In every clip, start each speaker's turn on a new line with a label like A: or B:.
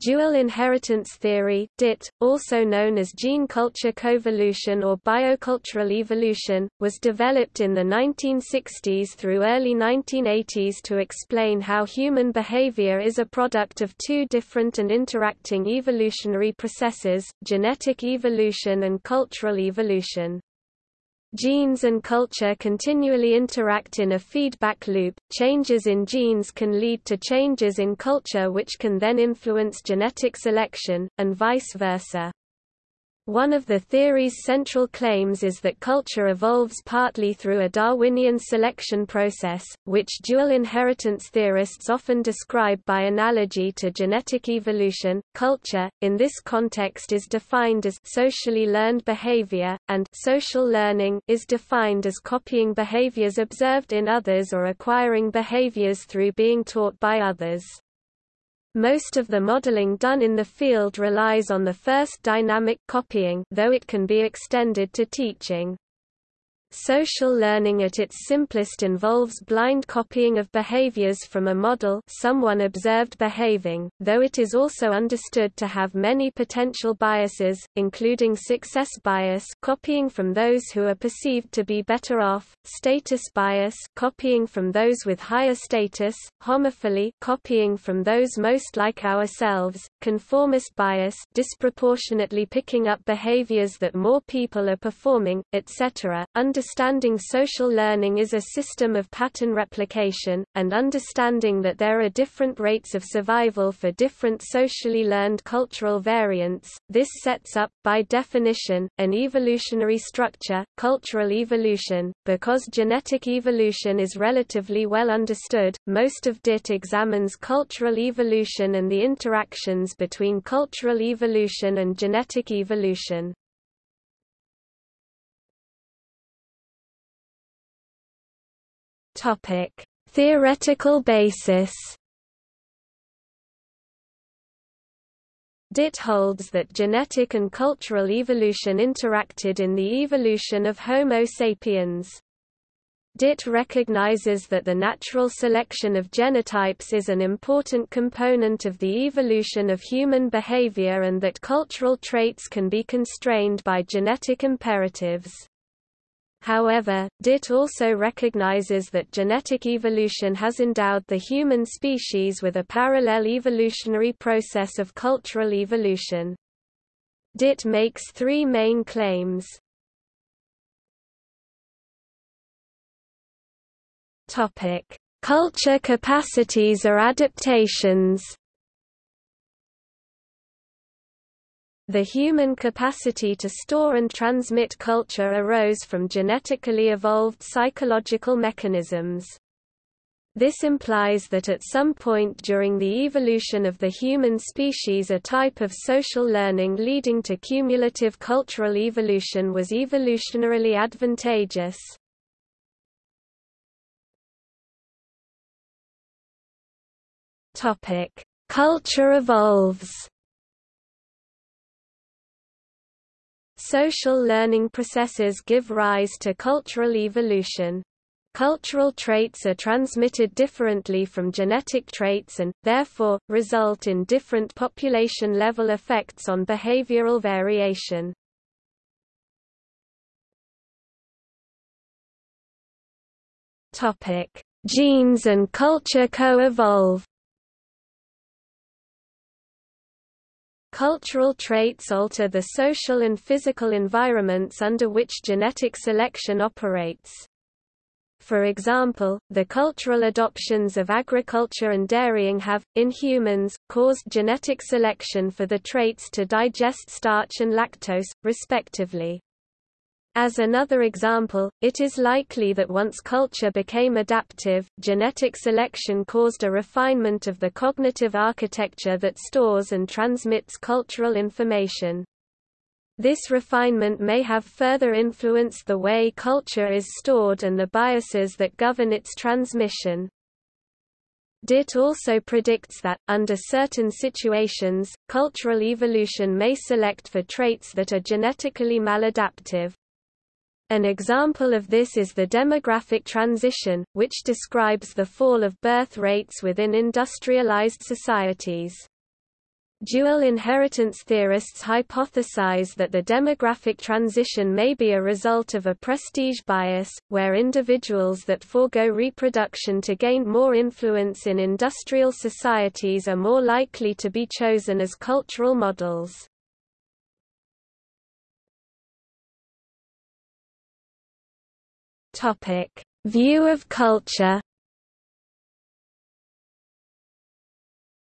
A: Dual inheritance theory DIT, also known as gene culture coevolution or biocultural evolution, was developed in the 1960s through early 1980s to explain how human behavior is a product of two different and interacting evolutionary processes, genetic evolution and cultural evolution. Genes and culture continually interact in a feedback loop. Changes in genes can lead to changes in culture which can then influence genetic selection, and vice versa. One of the theory's central claims is that culture evolves partly through a Darwinian selection process, which dual inheritance theorists often describe by analogy to genetic evolution. Culture, in this context, is defined as socially learned behavior, and social learning is defined as copying behaviors observed in others or acquiring behaviors through being taught by others. Most of the modeling done in the field relies on the first dynamic copying though it can be extended to teaching. Social learning at its simplest involves blind copying of behaviors from a model someone observed behaving, though it is also understood to have many potential biases, including success bias copying from those who are perceived to be better off, status bias copying from those with higher status, homophily copying from those most like ourselves, conformist bias disproportionately picking up behaviors that more people are performing, etc. Understanding social learning is a system of pattern replication, and understanding that there are different rates of survival for different socially learned cultural variants, this sets up, by definition, an evolutionary structure, cultural evolution. Because genetic evolution is relatively well understood, most of DIT examines cultural evolution and the interactions between cultural evolution and genetic evolution. Topic: Theoretical basis. DIT holds that genetic and cultural evolution interacted in the evolution of Homo sapiens. DIT recognizes that the natural selection of genotypes is an important component of the evolution of human behavior and that cultural traits can be constrained by genetic imperatives. However, DIT also recognizes that genetic evolution has endowed the human species with a parallel evolutionary process of cultural evolution. DIT makes three main claims. Culture capacities or adaptations The human capacity to store and transmit culture arose from genetically evolved psychological mechanisms. This implies that at some point during the evolution of the human species a type of social learning leading to cumulative cultural evolution was evolutionarily advantageous. Culture evolves Social learning processes give rise to cultural evolution. Cultural traits are transmitted differently from genetic traits and, therefore, result in different population-level effects on behavioral variation. Genes and culture co-evolve Cultural traits alter the social and physical environments under which genetic selection operates. For example, the cultural adoptions of agriculture and dairying have, in humans, caused genetic selection for the traits to digest starch and lactose, respectively. As another example, it is likely that once culture became adaptive, genetic selection caused a refinement of the cognitive architecture that stores and transmits cultural information. This refinement may have further influenced the way culture is stored and the biases that govern its transmission. DIT also predicts that, under certain situations, cultural evolution may select for traits that are genetically maladaptive. An example of this is the demographic transition, which describes the fall of birth rates within industrialized societies. Dual inheritance theorists hypothesize that the demographic transition may be a result of a prestige bias, where individuals that forego reproduction to gain more influence in industrial societies are more likely to be chosen as cultural models. View of culture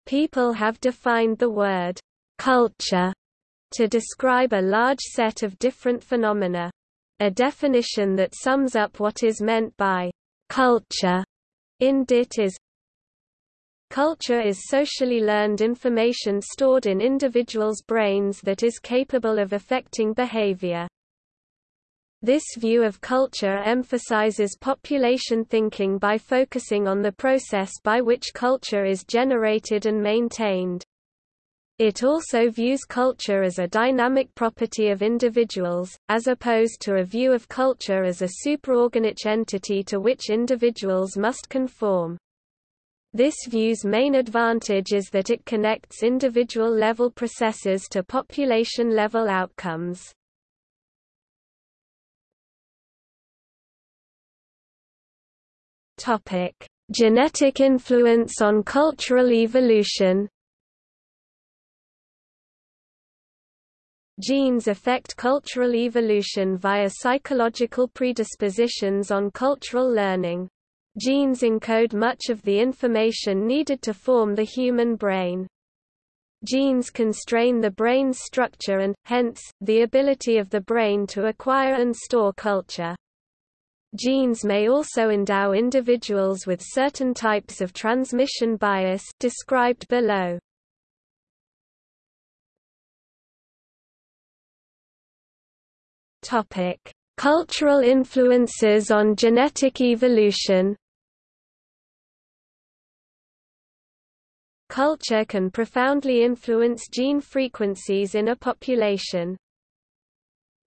A: People have defined the word culture to describe a large set of different phenomena. A definition that sums up what is meant by culture in DIT is Culture is socially learned information stored in individuals' brains that is capable of affecting behavior. This view of culture emphasizes population thinking by focusing on the process by which culture is generated and maintained. It also views culture as a dynamic property of individuals, as opposed to a view of culture as a supraorganic entity to which individuals must conform. This view's main advantage is that it connects individual-level processes to population-level outcomes. Topic: Genetic influence on cultural evolution. Genes affect cultural evolution via psychological predispositions on cultural learning. Genes encode much of the information needed to form the human brain. Genes constrain the brain's structure and, hence, the ability of the brain to acquire and store culture. Genes may also endow individuals with certain types of transmission bias described below. Topic: Cultural influences on genetic evolution. Culture can profoundly influence gene frequencies in a population.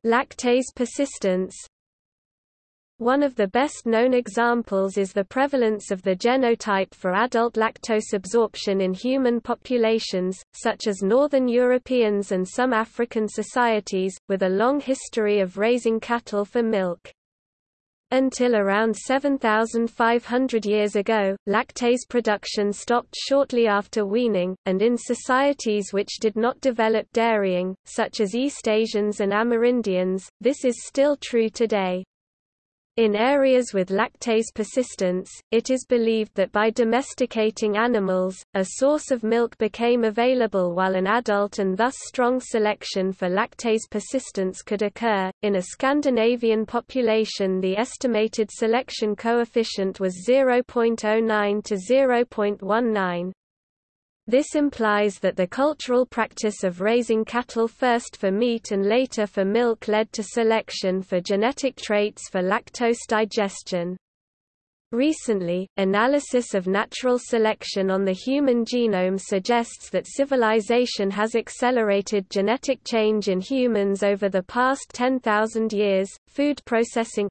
A: Lactase persistence, one of the best-known examples is the prevalence of the genotype for adult lactose absorption in human populations, such as Northern Europeans and some African societies, with a long history of raising cattle for milk. Until around 7,500 years ago, lactase production stopped shortly after weaning, and in societies which did not develop dairying, such as East Asians and Amerindians, this is still true today. In areas with lactase persistence, it is believed that by domesticating animals, a source of milk became available while an adult and thus strong selection for lactase persistence could occur. In a Scandinavian population, the estimated selection coefficient was 0.09 to 0.19. This implies that the cultural practice of raising cattle first for meat and later for milk led to selection for genetic traits for lactose digestion. Recently, analysis of natural selection on the human genome suggests that civilization has accelerated genetic change in humans over the past 10,000 years. Food processing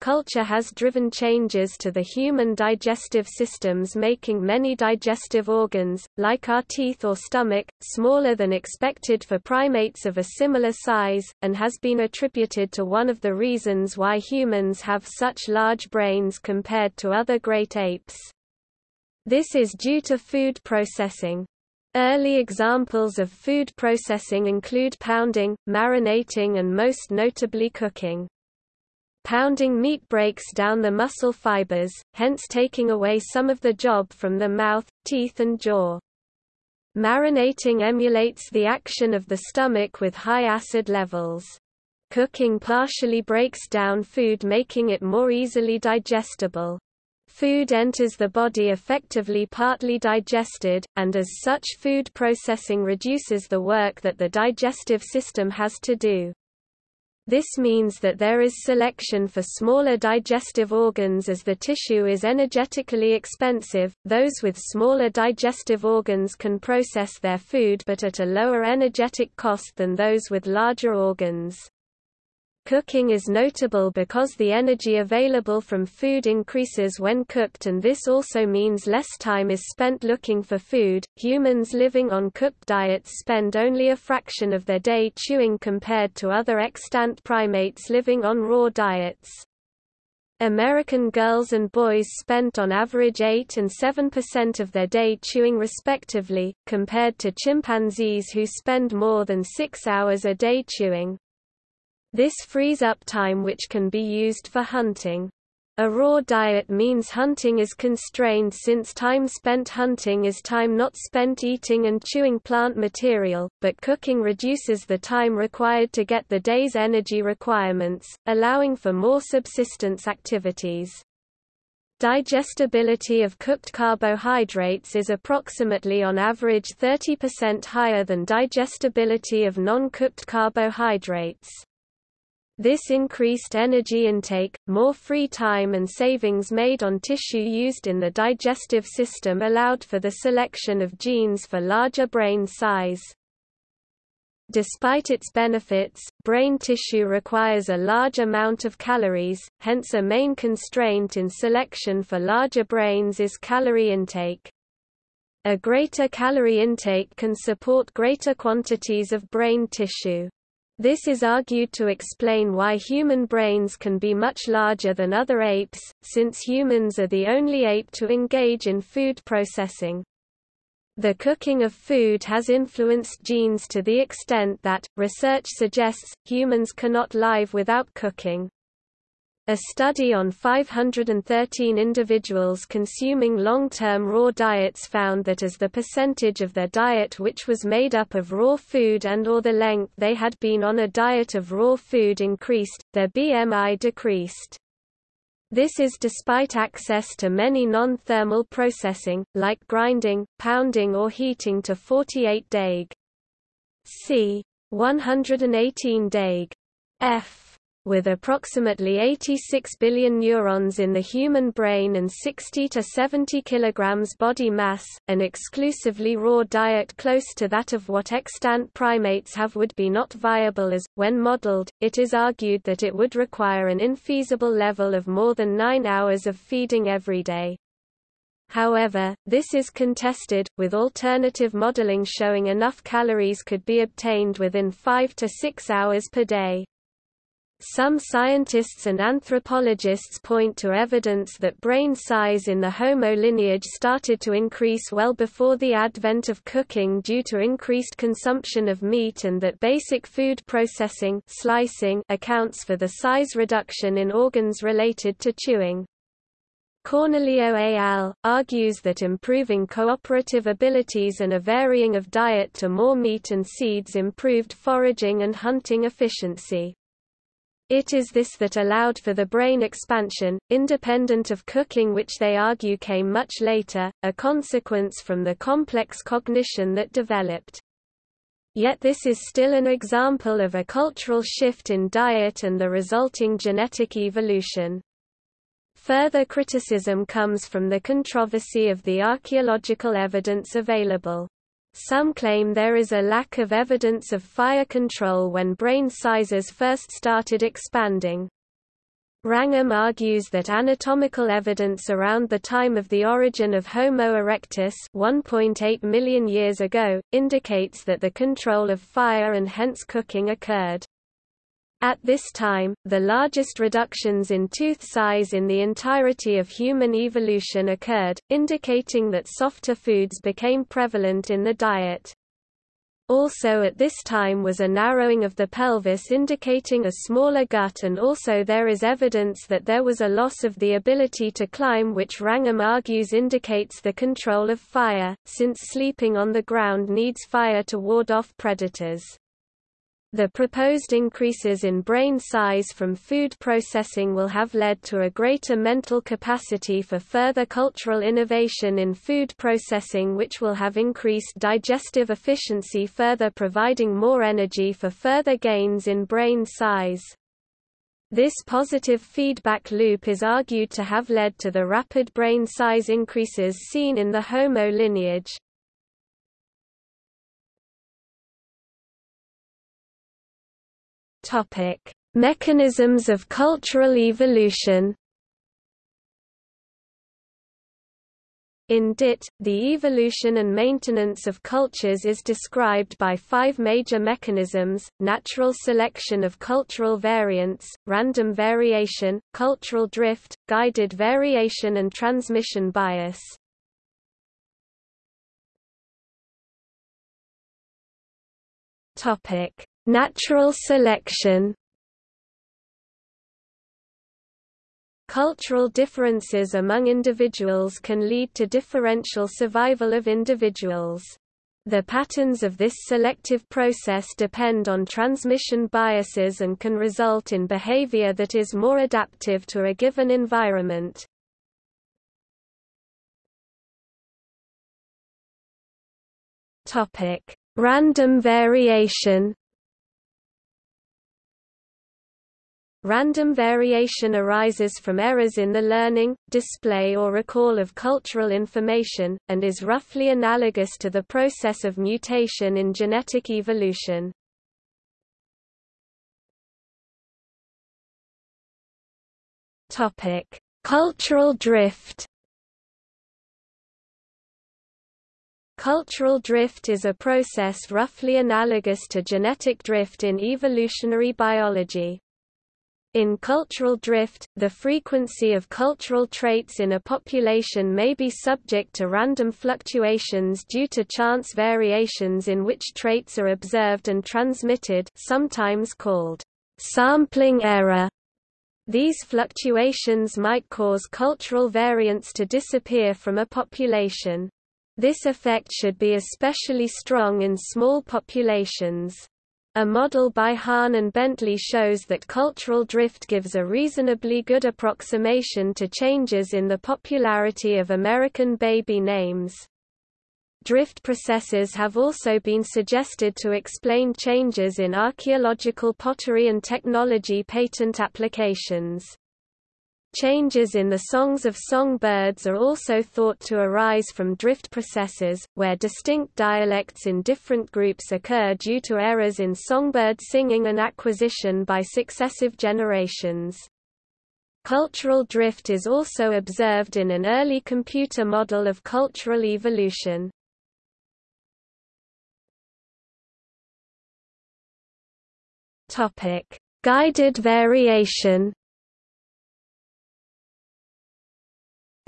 A: Culture has driven changes to the human digestive systems making many digestive organs, like our teeth or stomach, smaller than expected for primates of a similar size, and has been attributed to one of the reasons why humans have such large brains compared to other great apes. This is due to food processing. Early examples of food processing include pounding, marinating and most notably cooking. Pounding meat breaks down the muscle fibers, hence taking away some of the job from the mouth, teeth and jaw. Marinating emulates the action of the stomach with high acid levels. Cooking partially breaks down food making it more easily digestible. Food enters the body effectively partly digested, and as such food processing reduces the work that the digestive system has to do. This means that there is selection for smaller digestive organs as the tissue is energetically expensive. Those with smaller digestive organs can process their food but at a lower energetic cost than those with larger organs. Cooking is notable because the energy available from food increases when cooked and this also means less time is spent looking for food. Humans living on cooked diets spend only a fraction of their day chewing compared to other extant primates living on raw diets. American girls and boys spent on average 8 and 7% of their day chewing respectively, compared to chimpanzees who spend more than 6 hours a day chewing. This frees up time which can be used for hunting. A raw diet means hunting is constrained since time spent hunting is time not spent eating and chewing plant material, but cooking reduces the time required to get the day's energy requirements, allowing for more subsistence activities. Digestibility of cooked carbohydrates is approximately on average 30% higher than digestibility of non-cooked carbohydrates. This increased energy intake, more free time and savings made on tissue used in the digestive system allowed for the selection of genes for larger brain size. Despite its benefits, brain tissue requires a large amount of calories, hence a main constraint in selection for larger brains is calorie intake. A greater calorie intake can support greater quantities of brain tissue. This is argued to explain why human brains can be much larger than other apes, since humans are the only ape to engage in food processing. The cooking of food has influenced genes to the extent that, research suggests, humans cannot live without cooking. A study on 513 individuals consuming long-term raw diets found that as the percentage of their diet which was made up of raw food and or the length they had been on a diet of raw food increased, their BMI decreased. This is despite access to many non-thermal processing, like grinding, pounding or heating to 48 Daig. C. 118 Daig. F with approximately 86 billion neurons in the human brain and 60 to 70 kilograms body mass, an exclusively raw diet close to that of what extant primates have would be not viable as, when modeled, it is argued that it would require an infeasible level of more than 9 hours of feeding every day. However, this is contested, with alternative modeling showing enough calories could be obtained within 5 to 6 hours per day. Some scientists and anthropologists point to evidence that brain size in the Homo lineage started to increase well before the advent of cooking due to increased consumption of meat and that basic food processing slicing accounts for the size reduction in organs related to chewing. Cornelio al. argues that improving cooperative abilities and a varying of diet to more meat and seeds improved foraging and hunting efficiency. It is this that allowed for the brain expansion, independent of cooking which they argue came much later, a consequence from the complex cognition that developed. Yet this is still an example of a cultural shift in diet and the resulting genetic evolution. Further criticism comes from the controversy of the archaeological evidence available. Some claim there is a lack of evidence of fire control when brain sizes first started expanding. Wrangham argues that anatomical evidence around the time of the origin of Homo erectus 1.8 million years ago, indicates that the control of fire and hence cooking occurred. At this time, the largest reductions in tooth size in the entirety of human evolution occurred, indicating that softer foods became prevalent in the diet. Also at this time was a narrowing of the pelvis indicating a smaller gut and also there is evidence that there was a loss of the ability to climb which Wrangham argues indicates the control of fire, since sleeping on the ground needs fire to ward off predators. The proposed increases in brain size from food processing will have led to a greater mental capacity for further cultural innovation in food processing which will have increased digestive efficiency further providing more energy for further gains in brain size. This positive feedback loop is argued to have led to the rapid brain size increases seen in the Homo lineage. Topic: Mechanisms of cultural evolution. In DIT, the evolution and maintenance of cultures is described by five major mechanisms, natural selection of cultural variants, random variation, cultural drift, guided variation and transmission bias. Natural selection Cultural differences among individuals can lead to differential survival of individuals. The patterns of this selective process depend on transmission biases and can result in behavior that is more adaptive to a given environment. Random variation Random variation arises from errors in the learning, display or recall of cultural information, and is roughly analogous to the process of mutation in genetic evolution. Cultural drift Cultural drift is a process roughly analogous to genetic drift in evolutionary biology. In cultural drift, the frequency of cultural traits in a population may be subject to random fluctuations due to chance variations in which traits are observed and transmitted sometimes called sampling error. These fluctuations might cause cultural variants to disappear from a population. This effect should be especially strong in small populations. A model by Hahn and Bentley shows that cultural drift gives a reasonably good approximation to changes in the popularity of American baby names. Drift processes have also been suggested to explain changes in archaeological pottery and technology patent applications. Changes in the songs of songbirds are also thought to arise from drift processes, where distinct dialects in different groups occur due to errors in songbird singing and acquisition by successive generations. Cultural drift is also observed in an early computer model of cultural evolution. Guided variation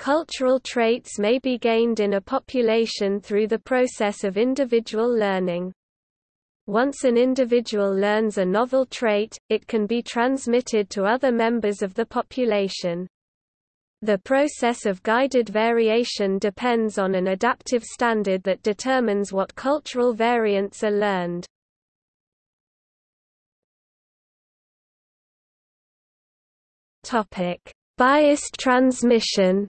A: Cultural traits may be gained in a population through the process of individual learning. Once an individual learns a novel trait, it can be transmitted to other members of the population. The process of guided variation depends on an adaptive standard that determines what cultural variants are learned. Biased transmission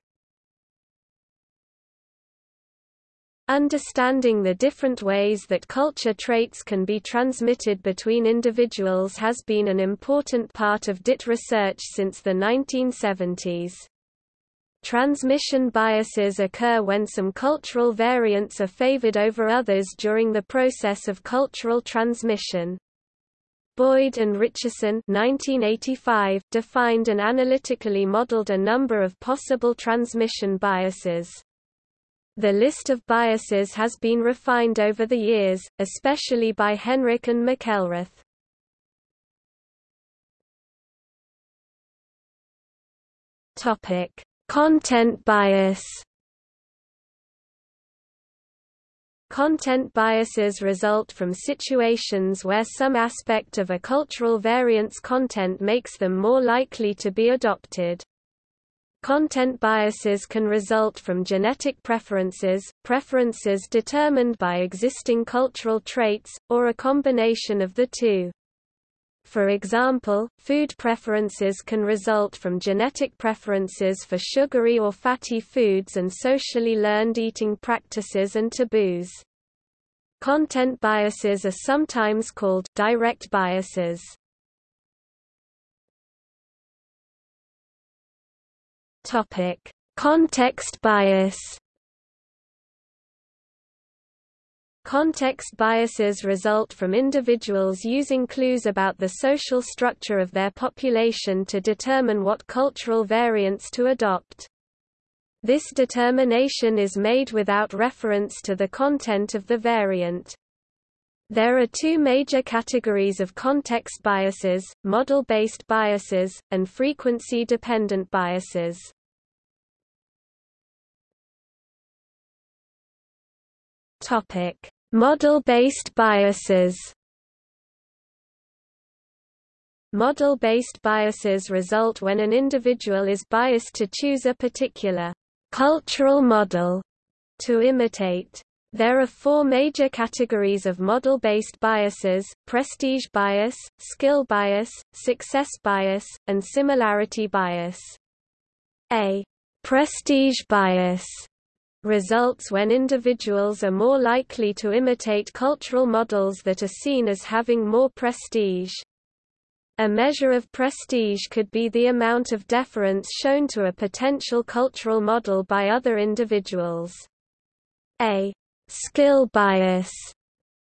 A: Understanding the different ways that culture traits can be transmitted between individuals has been an important part of DIT research since the 1970s. Transmission biases occur when some cultural variants are favored over others during the process of cultural transmission. Boyd and Richerson 1985 defined and analytically modeled a number of possible transmission biases. The list of biases has been refined over the years, especially by Henrich and McElreath. Topic: Content bias. Content biases result from situations where some aspect of a cultural variant's content makes them more likely to be adopted. Content biases can result from genetic preferences, preferences determined by existing cultural traits, or a combination of the two. For example, food preferences can result from genetic preferences for sugary or fatty foods and socially learned eating practices and taboos. Content biases are sometimes called direct biases. Topic: Context bias. Context biases result from individuals using clues about the social structure of their population to determine what cultural variants to adopt. This determination is made without reference to the content of the variant. There are two major categories of context biases, model-based biases, and frequency-dependent biases. Model-based biases. Model-based biases result when an individual is biased to choose a particular cultural model to imitate. There are four major categories of model-based biases, prestige bias, skill bias, success bias, and similarity bias. A prestige bias results when individuals are more likely to imitate cultural models that are seen as having more prestige. A measure of prestige could be the amount of deference shown to a potential cultural model by other individuals. A Skill bias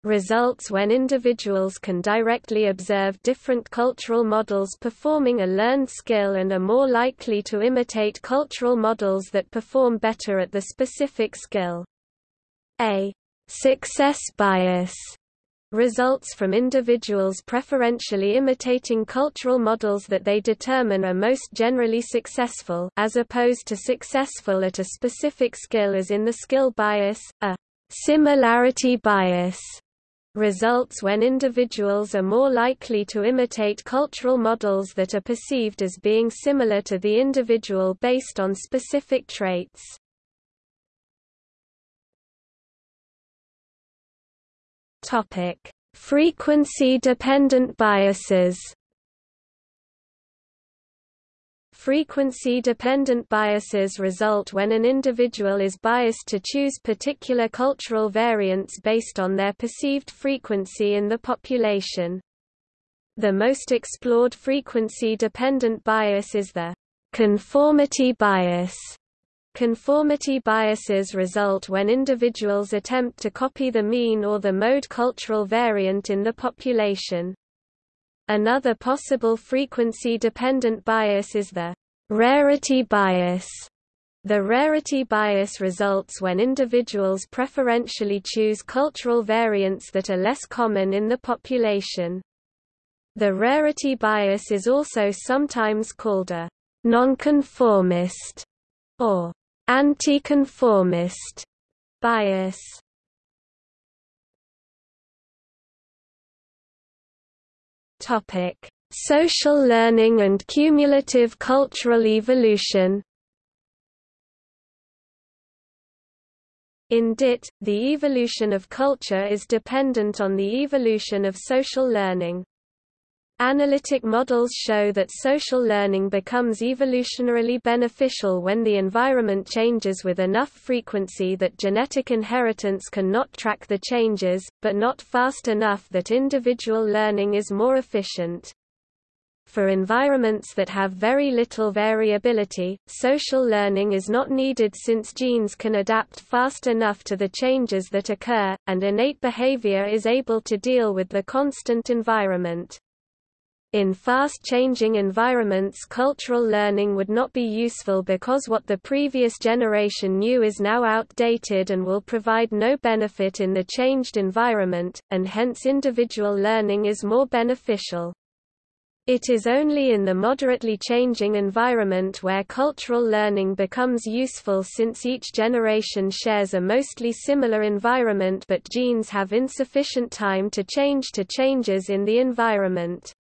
A: results when individuals can directly observe different cultural models performing a learned skill and are more likely to imitate cultural models that perform better at the specific skill. A success bias results from individuals preferentially imitating cultural models that they determine are most generally successful as opposed to successful at a specific skill as in the skill bias, a Similarity bias results when individuals are more likely to imitate cultural models that are perceived as being similar to the individual based on specific traits. Frequency-dependent biases Frequency-dependent biases result when an individual is biased to choose particular cultural variants based on their perceived frequency in the population. The most explored frequency-dependent bias is the conformity bias. Conformity biases result when individuals attempt to copy the mean or the mode cultural variant in the population. Another possible frequency-dependent bias is the rarity bias. The rarity bias results when individuals preferentially choose cultural variants that are less common in the population. The rarity bias is also sometimes called a nonconformist or anticonformist bias. Topic: Social learning and cumulative cultural evolution. In DIT, the evolution of culture is dependent on the evolution of social learning. Analytic models show that social learning becomes evolutionarily beneficial when the environment changes with enough frequency that genetic inheritance can not track the changes, but not fast enough that individual learning is more efficient. For environments that have very little variability, social learning is not needed since genes can adapt fast enough to the changes that occur, and innate behavior is able to deal with the constant environment. In fast-changing environments cultural learning would not be useful because what the previous generation knew is now outdated and will provide no benefit in the changed environment, and hence individual learning is more beneficial. It is only in the moderately changing environment where cultural learning becomes useful since each generation shares a mostly similar environment but genes have insufficient time to change to changes in the environment.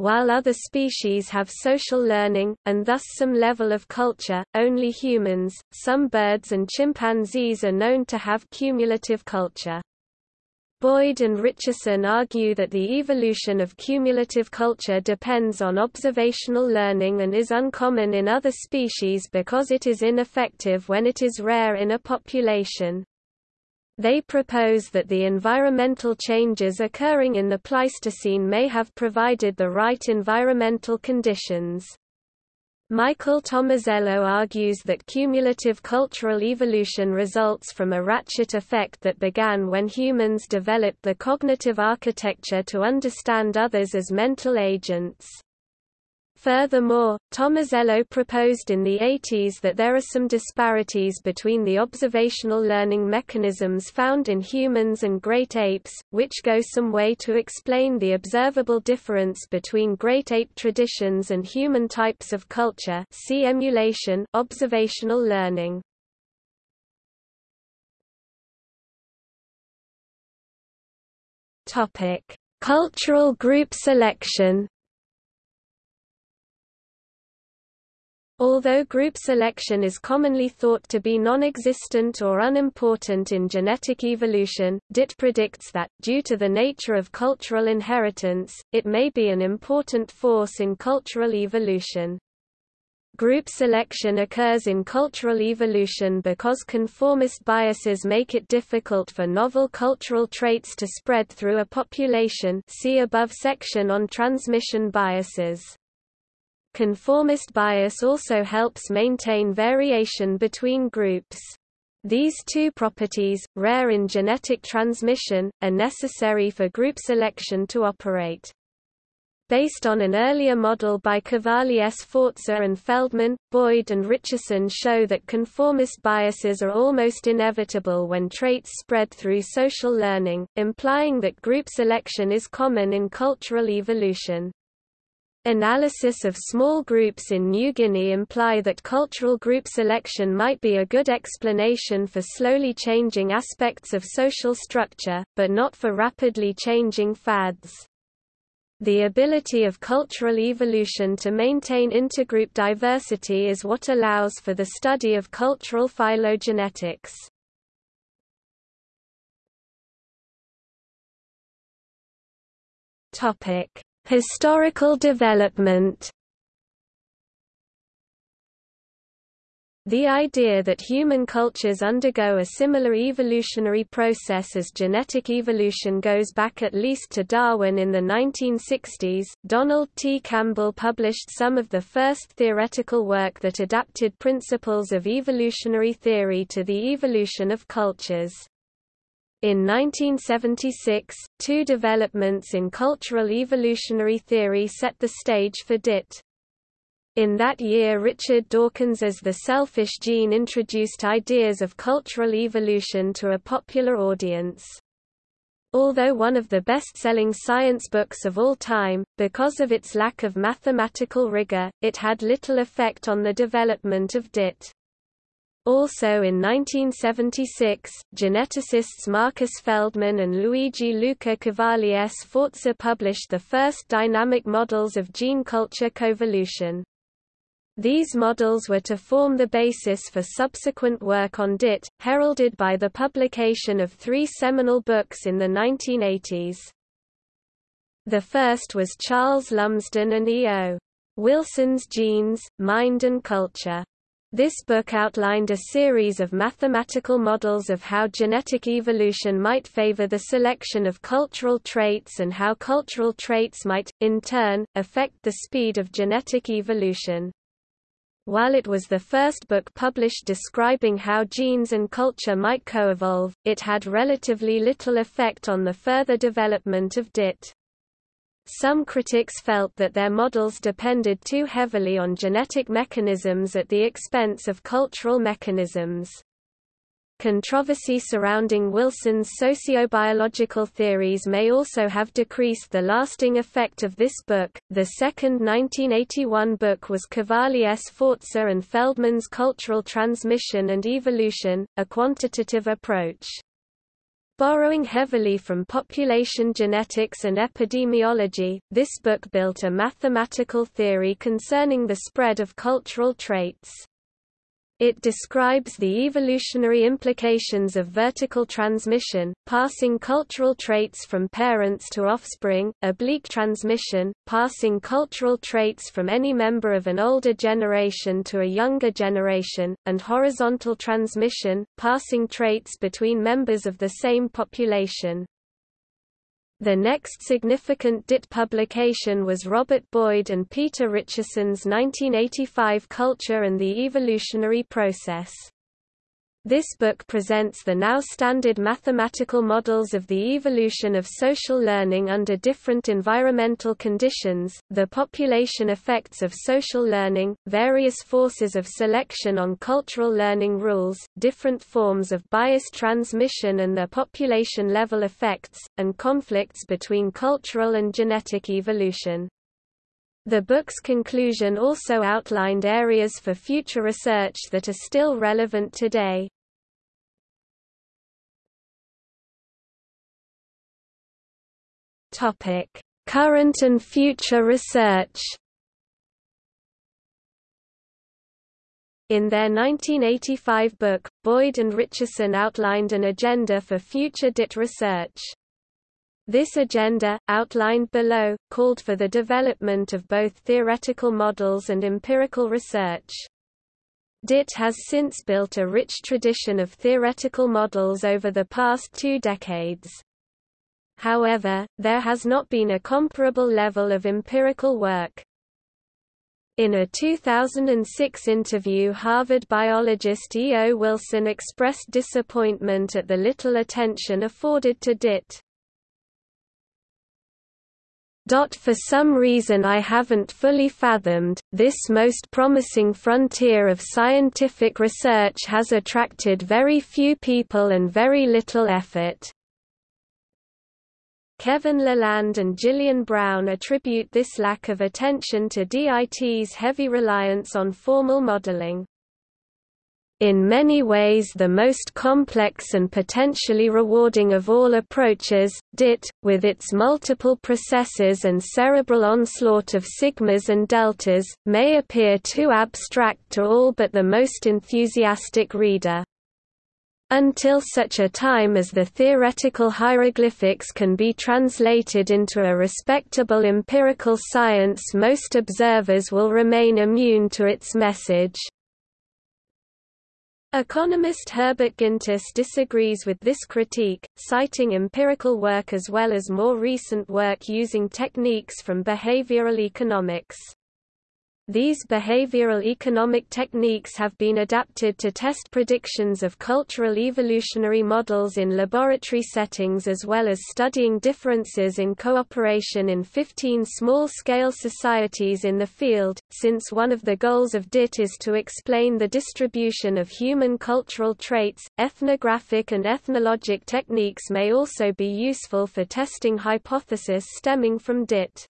A: While other species have social learning, and thus some level of culture, only humans, some birds and chimpanzees are known to have cumulative culture. Boyd and Richerson argue that the evolution of cumulative culture depends on observational learning and is uncommon in other species because it is ineffective when it is rare in a population. They propose that the environmental changes occurring in the Pleistocene may have provided the right environmental conditions. Michael Tomasello argues that cumulative cultural evolution results from a ratchet effect that began when humans developed the cognitive architecture to understand others as mental agents. Furthermore, Tomasello proposed in the 80s that there are some disparities between the observational learning mechanisms found in humans and great apes, which go some way to explain the observable difference between great ape traditions and human types of culture see emulation observational learning. Cultural group selection Although group selection is commonly thought to be non-existent or unimportant in genetic evolution, DIT predicts that, due to the nature of cultural inheritance, it may be an important force in cultural evolution. Group selection occurs in cultural evolution because conformist biases make it difficult for novel cultural traits to spread through a population see above section on transmission biases. Conformist bias also helps maintain variation between groups. These two properties, rare in genetic transmission, are necessary for group selection to operate. Based on an earlier model by Cavalli Sforza and Feldman, Boyd and Richerson show that conformist biases are almost inevitable when traits spread through social learning, implying that group selection is common in cultural evolution. Analysis of small groups in New Guinea imply that cultural group selection might be a good explanation for slowly changing aspects of social structure, but not for rapidly changing fads. The ability of cultural evolution to maintain intergroup diversity is what allows for the study of cultural phylogenetics. Topic: Historical development The idea that human cultures undergo a similar evolutionary process as genetic evolution goes back at least to Darwin in the 1960s. Donald T. Campbell published some of the first theoretical work that adapted principles of evolutionary theory to the evolution of cultures. In 1976, two developments in cultural evolutionary theory set the stage for DIT. In that year Richard Dawkins's The Selfish Gene introduced ideas of cultural evolution to a popular audience. Although one of the best-selling science books of all time, because of its lack of mathematical rigor, it had little effect on the development of DIT. Also in 1976, geneticists Marcus Feldman and Luigi Luca Cavalli Sforza published the first dynamic models of gene culture coevolution. These models were to form the basis for subsequent work on DIT, heralded by the publication of three seminal books in the 1980s. The first was Charles Lumsden and E.O. Wilson's Genes, Mind and Culture. This book outlined a series of mathematical models of how genetic evolution might favor the selection of cultural traits and how cultural traits might, in turn, affect the speed of genetic evolution. While it was the first book published describing how genes and culture might coevolve, it had relatively little effect on the further development of DIT. Some critics felt that their models depended too heavily on genetic mechanisms at the expense of cultural mechanisms. Controversy surrounding Wilson's sociobiological theories may also have decreased the lasting effect of this book. The second 1981 book was Cavalli Sforza and Feldman's Cultural Transmission and Evolution, a quantitative approach. Borrowing heavily from population genetics and epidemiology, this book built a mathematical theory concerning the spread of cultural traits. It describes the evolutionary implications of vertical transmission, passing cultural traits from parents to offspring, oblique transmission, passing cultural traits from any member of an older generation to a younger generation, and horizontal transmission, passing traits between members of the same population. The next significant DIT publication was Robert Boyd and Peter Richerson's 1985 Culture and the Evolutionary Process. This book presents the now standard mathematical models of the evolution of social learning under different environmental conditions, the population effects of social learning, various forces of selection on cultural learning rules, different forms of bias transmission and their population-level effects, and conflicts between cultural and genetic evolution. The book's conclusion also outlined areas for future research that are still relevant today. Topic: Current and future research. In their 1985 book, Boyd and Richerson outlined an agenda for future DIT research. This agenda, outlined below, called for the development of both theoretical models and empirical research. DIT has since built a rich tradition of theoretical models over the past two decades. However, there has not been a comparable level of empirical work. In a 2006 interview Harvard biologist E. O. Wilson expressed disappointment at the little attention afforded to DIT. For some reason I haven't fully fathomed, this most promising frontier of scientific research has attracted very few people and very little effort. Kevin Laland and Gillian Brown attribute this lack of attention to DIT's heavy reliance on formal modeling in many ways the most complex and potentially rewarding of all approaches, DIT, with its multiple processes and cerebral onslaught of sigmas and deltas, may appear too abstract to all but the most enthusiastic reader. Until such a time as the theoretical hieroglyphics can be translated into a respectable empirical science most observers will remain immune to its message. Economist Herbert Gintis disagrees with this critique, citing empirical work as well as more recent work using techniques from behavioral economics. These behavioral economic techniques have been adapted to test predictions of cultural evolutionary models in laboratory settings as well as studying differences in cooperation in 15 small-scale societies in the field, since one of the goals of DIT is to explain the distribution of human cultural traits, ethnographic and ethnologic techniques may also be useful for testing hypotheses stemming from DIT.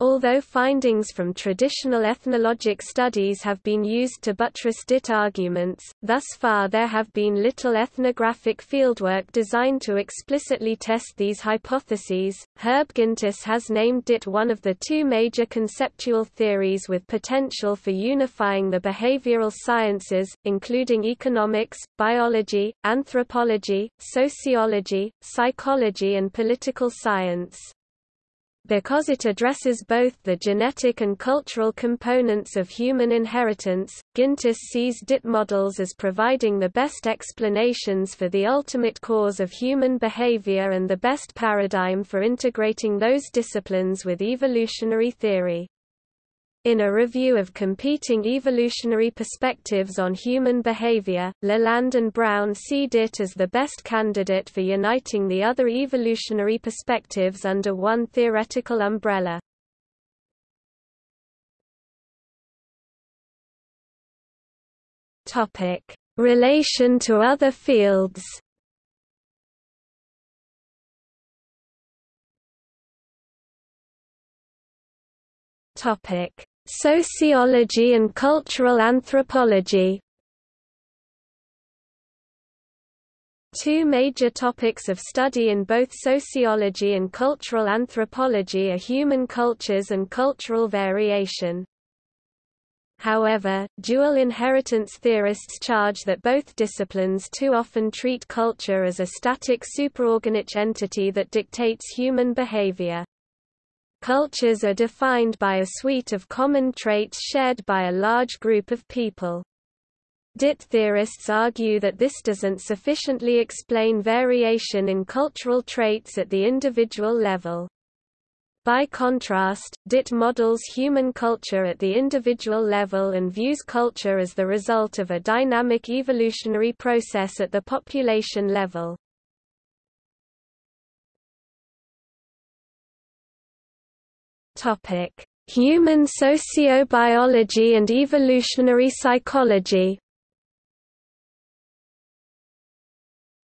A: Although findings from traditional ethnologic studies have been used to buttress DIT arguments, thus far there have been little ethnographic fieldwork designed to explicitly test these hypotheses. Herb Gintis has named DIT one of the two major conceptual theories with potential for unifying the behavioral sciences, including economics, biology, anthropology, sociology, psychology and political science. Because it addresses both the genetic and cultural components of human inheritance, Gintis sees DIT models as providing the best explanations for the ultimate cause of human behavior and the best paradigm for integrating those disciplines with evolutionary theory. In a review of competing evolutionary perspectives on human behavior, Laland and Brown see DIT as the best candidate for uniting the other evolutionary perspectives under one theoretical umbrella. Topic: Relation to other fields. Topic: Sociology and cultural anthropology Two major topics of study in both sociology and cultural anthropology are human cultures and cultural variation. However, dual inheritance theorists charge that both disciplines too often treat culture as a static superorganic entity that dictates human behavior. Cultures are defined by a suite of common traits shared by a large group of people. DIT theorists argue that this doesn't sufficiently explain variation in cultural traits at the individual level. By contrast, DIT models human culture at the individual level and views culture as the result of a dynamic evolutionary process at the population level. Human sociobiology and evolutionary psychology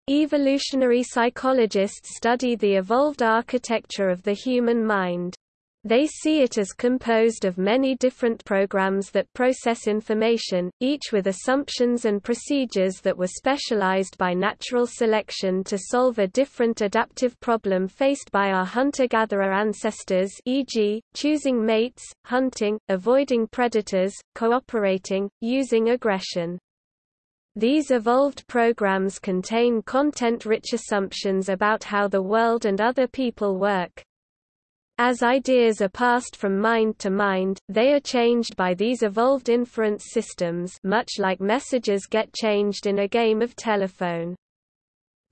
A: Evolutionary psychologists study the evolved architecture of the human mind. They see it as composed of many different programs that process information, each with assumptions and procedures that were specialized by natural selection to solve a different adaptive problem faced by our hunter-gatherer ancestors e.g., choosing mates, hunting, avoiding predators, cooperating, using aggression. These evolved programs contain content-rich assumptions about how the world and other people work. As ideas are passed from mind to mind, they are changed by these evolved inference systems much like messages get changed in a game of telephone.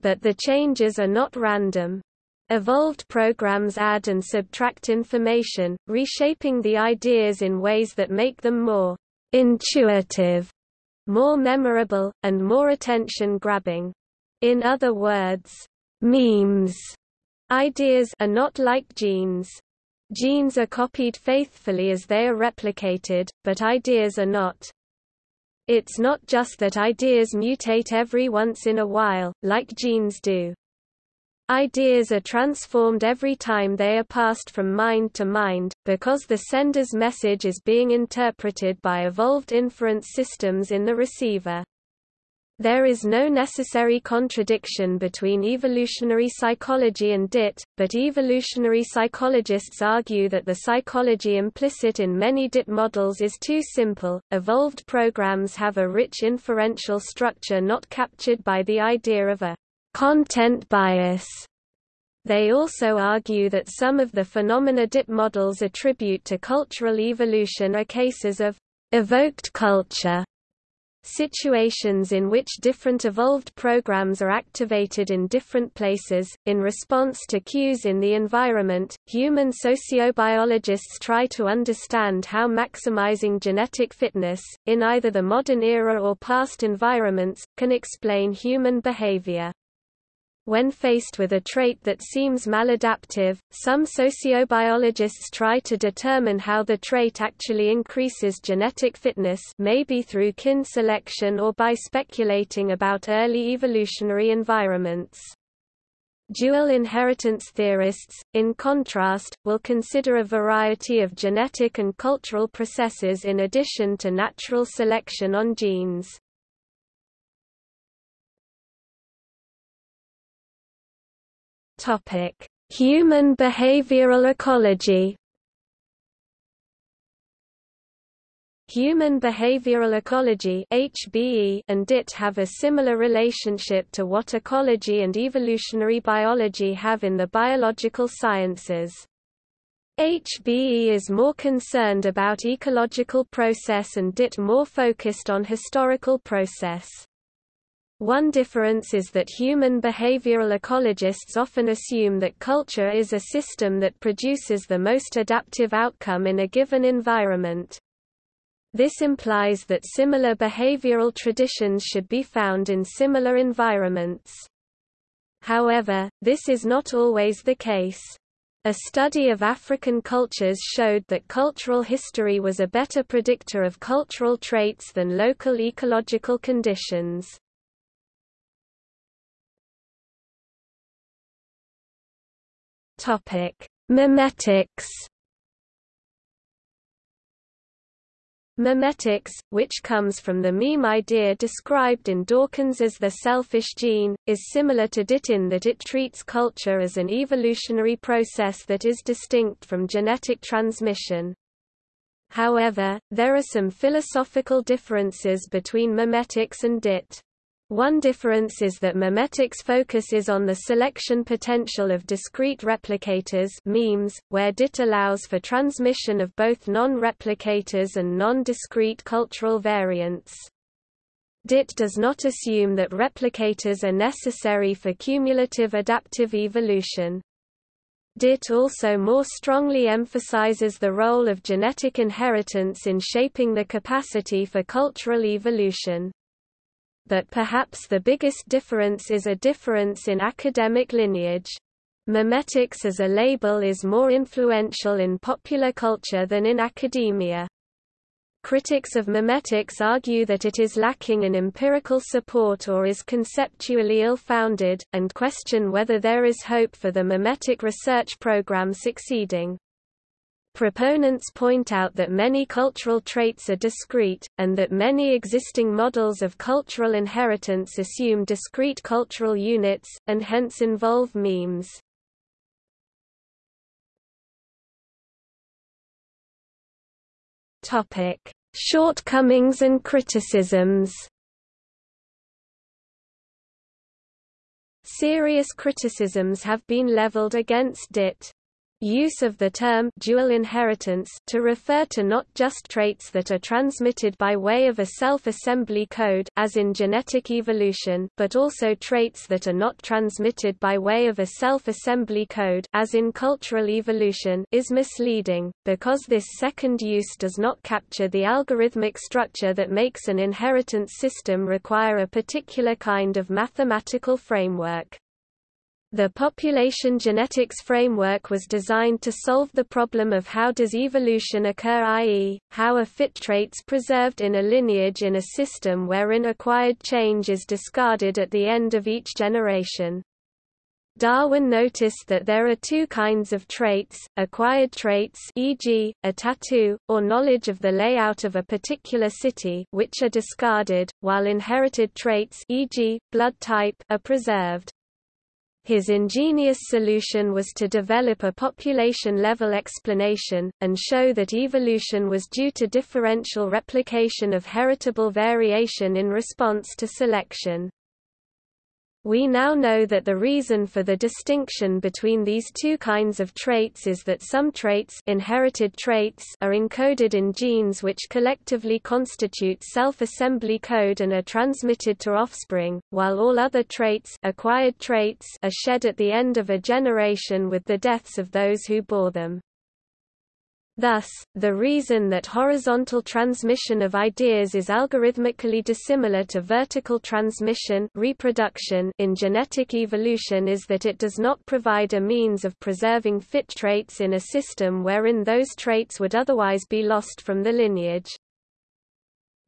A: But the changes are not random. Evolved programs add and subtract information, reshaping the ideas in ways that make them more intuitive more memorable, and more attention-grabbing. In other words, memes ideas are not like genes. Genes are copied faithfully as they are replicated, but ideas are not. It's not just that ideas mutate every once in a while, like genes do. Ideas are transformed every time they are passed from mind to mind, because the sender's message is being interpreted by evolved inference systems in the receiver. There is no necessary contradiction between evolutionary psychology and DIT, but evolutionary psychologists argue that the psychology implicit in many DIT models is too simple. Evolved programs have a rich inferential structure not captured by the idea of a content bias. They also argue that some of the phenomena DIT models attribute to cultural evolution are cases of evoked culture situations in which different evolved programs are activated in different places. In response to cues in the environment, human sociobiologists try to understand how maximizing genetic fitness, in either the modern era or past environments, can explain human behavior. When faced with a trait that seems maladaptive, some sociobiologists try to determine how the trait actually increases genetic fitness maybe through kin selection or by speculating about early evolutionary environments. Dual inheritance theorists, in contrast, will consider a variety of genetic and cultural processes in addition to natural selection on genes. Topic: Human behavioral ecology. Human behavioral ecology (HBE) and DIT have a similar relationship to what ecology and evolutionary biology have in the biological sciences. HBE is more concerned about ecological process and DIT more focused on historical process. One difference is that human behavioral ecologists often assume that culture is a system that produces the most adaptive outcome in a given environment. This implies that similar behavioral traditions should be found in similar environments. However, this is not always the case. A study of African cultures showed that cultural history was a better predictor of cultural traits than local ecological conditions. Topic: which comes from the meme idea described in Dawkins as the selfish gene, is similar to DIT in that it treats culture as an evolutionary process that is distinct from genetic transmission. However, there are some philosophical differences between memetics and DIT. One difference is that memetics focuses on the selection potential of discrete replicators memes, where DIT allows for transmission of both non-replicators and non-discrete cultural variants. DIT does not assume that replicators are necessary for cumulative adaptive evolution. DIT also more strongly emphasizes the role of genetic inheritance in shaping the capacity for cultural evolution. But perhaps the biggest difference is a difference in academic lineage. Memetics as a label is more influential in popular culture than in academia. Critics of memetics argue that it is lacking in empirical support or is conceptually ill-founded, and question whether there is hope for the memetic research program succeeding. Proponents point out that many cultural traits are discrete, and that many existing models of cultural inheritance assume discrete cultural units, and hence involve memes. Shortcomings and criticisms. Serious criticisms have been leveled against DIT. Use of the term dual inheritance to refer to not just traits that are transmitted by way of a self-assembly code as in genetic evolution, but also traits that are not transmitted by way of a self-assembly code as in cultural evolution is misleading, because this second use does not capture the algorithmic structure that makes an inheritance system require a particular kind of mathematical framework. The population genetics framework was designed to solve the problem of how does evolution occur i.e., how are fit traits preserved in a lineage in a system wherein acquired change is discarded at the end of each generation. Darwin noticed that there are two kinds of traits, acquired traits e.g., a tattoo, or knowledge of the layout of a particular city which are discarded, while inherited traits e.g., blood type are preserved. His ingenious solution was to develop a population-level explanation, and show that evolution was due to differential replication of heritable variation in response to selection. We now know that the reason for the distinction between these two kinds of traits is that some traits, inherited traits are encoded in genes which collectively constitute self-assembly code and are transmitted to offspring, while all other traits, acquired traits are shed at the end of a generation with the deaths of those who bore them. Thus, the reason that horizontal transmission of ideas is algorithmically dissimilar to vertical transmission reproduction in genetic evolution is that it does not provide a means of preserving fit traits in a system wherein those traits would otherwise be lost from the lineage.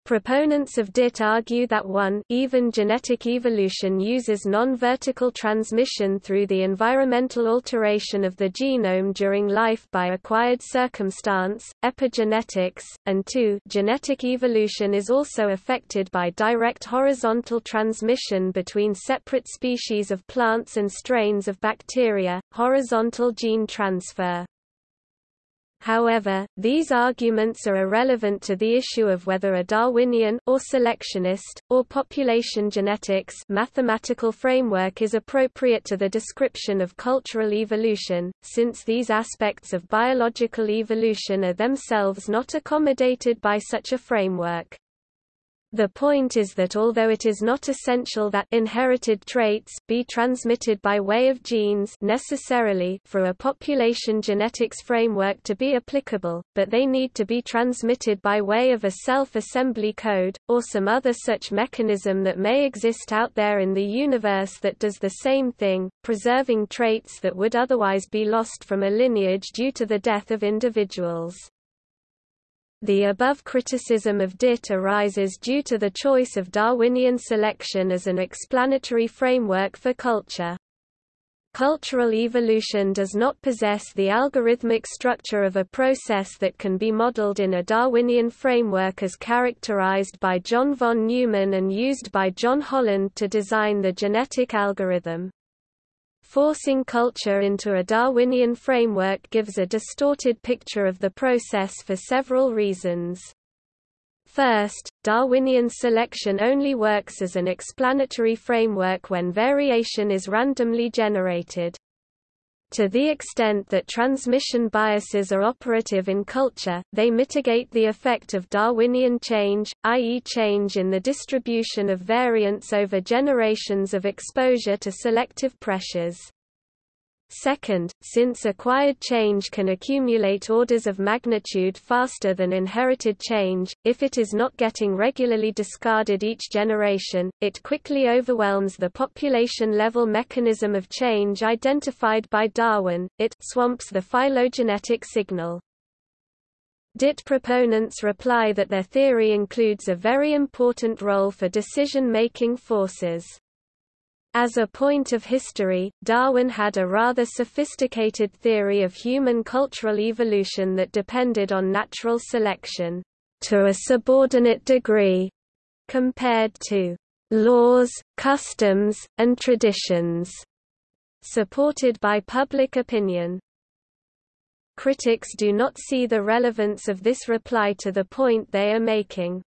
A: Proponents of DIT argue that one even genetic evolution uses non-vertical transmission through the environmental alteration of the genome during life by acquired circumstance, epigenetics, and two genetic evolution is also affected by direct horizontal transmission between separate species of plants and strains of bacteria, horizontal gene transfer. However, these arguments are irrelevant to the issue of whether a Darwinian or selectionist, or population genetics mathematical framework is appropriate to the description of cultural evolution, since these aspects of biological evolution are themselves not accommodated by such a framework. The point is that although it is not essential that inherited traits be transmitted by way of genes necessarily for a population genetics framework to be applicable, but they need to be transmitted by way of a self-assembly code, or some other such mechanism that may exist out there in the universe that does the same thing, preserving traits that would otherwise be lost from a lineage due to the death of individuals. The above criticism of DIT arises due to the choice of Darwinian selection as an explanatory framework for culture. Cultural evolution does not possess the algorithmic structure of a process that can be modeled in a Darwinian framework as characterized by John von Neumann and used by John Holland to design the genetic algorithm. Forcing culture into a Darwinian framework gives a distorted picture of the process for several reasons. First, Darwinian selection only works as an explanatory framework when variation is randomly generated. To the extent that transmission biases are operative in culture, they mitigate the effect of Darwinian change, i.e. change in the distribution of variance over generations of exposure to selective pressures. Second, since acquired change can accumulate orders of magnitude faster than inherited change, if it is not getting regularly discarded each generation, it quickly overwhelms the population-level mechanism of change identified by Darwin, it swamps the phylogenetic signal. DIT proponents reply that their theory includes a very important role for decision-making forces. As a point of history, Darwin had a rather sophisticated theory of human cultural evolution that depended on natural selection, to a subordinate degree, compared to laws, customs, and traditions, supported by public opinion. Critics do not see the relevance of this reply to the point they are making.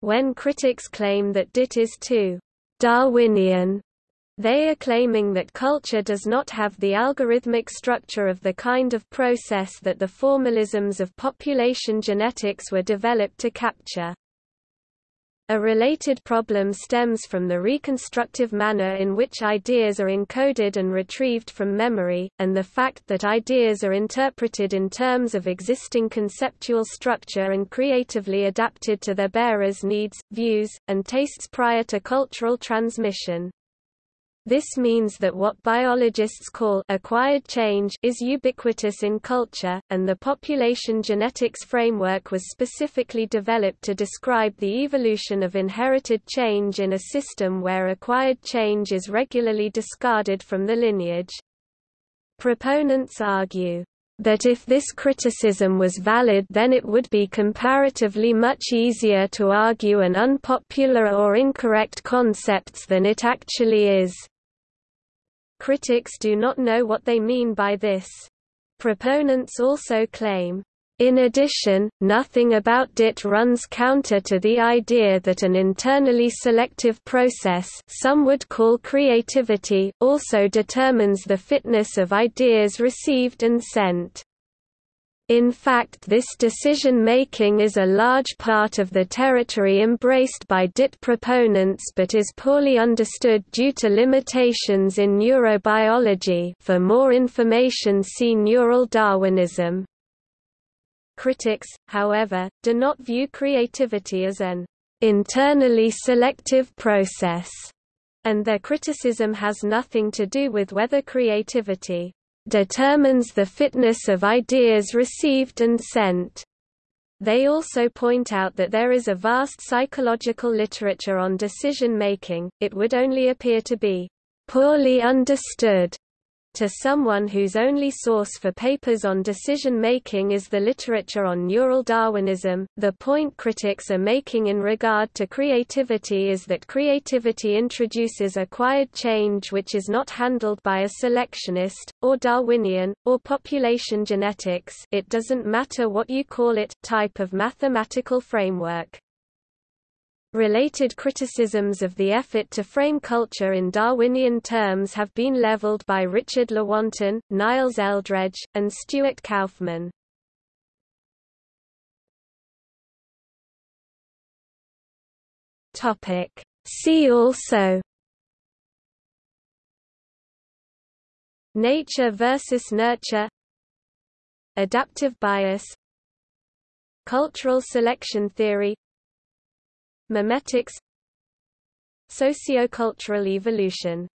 A: When critics claim that DIT is too Darwinian they are claiming that culture does not have the algorithmic structure of the kind of process that the formalisms of population genetics were developed to capture. A related problem stems from the reconstructive manner in which ideas are encoded and retrieved from memory, and the fact that ideas are interpreted in terms of existing conceptual structure and creatively adapted to their bearers' needs, views, and tastes prior to cultural transmission. This means that what biologists call acquired change is ubiquitous in culture, and the population genetics framework was specifically developed to describe the evolution of inherited change in a system where acquired change is regularly discarded from the lineage. Proponents argue that if this criticism was valid then it would be comparatively much easier to argue an unpopular or incorrect concepts than it actually is. Critics do not know what they mean by this. Proponents also claim, in addition, nothing about DIT runs counter to the idea that an internally selective process some would call creativity also determines the fitness of ideas received and sent. In fact this decision-making is a large part of the territory embraced by DIT proponents but is poorly understood due to limitations in neurobiology for more information see Neural Darwinism. Critics, however, do not view creativity as an internally selective process, and their criticism has nothing to do with whether creativity determines the fitness of ideas received and sent. They also point out that there is a vast psychological literature on decision-making, it would only appear to be poorly understood to someone whose only source for papers on decision-making is the literature on neural Darwinism, the point critics are making in regard to creativity is that creativity introduces acquired change which is not handled by a selectionist, or Darwinian, or population genetics it doesn't matter what you call it type of mathematical framework. Related criticisms of the effort to frame culture in Darwinian terms have been leveled by Richard Lewontin, Niles Eldredge, and Stuart Kauffman. Topic: See also Nature versus nurture Adaptive bias Cultural selection theory Memetics Sociocultural evolution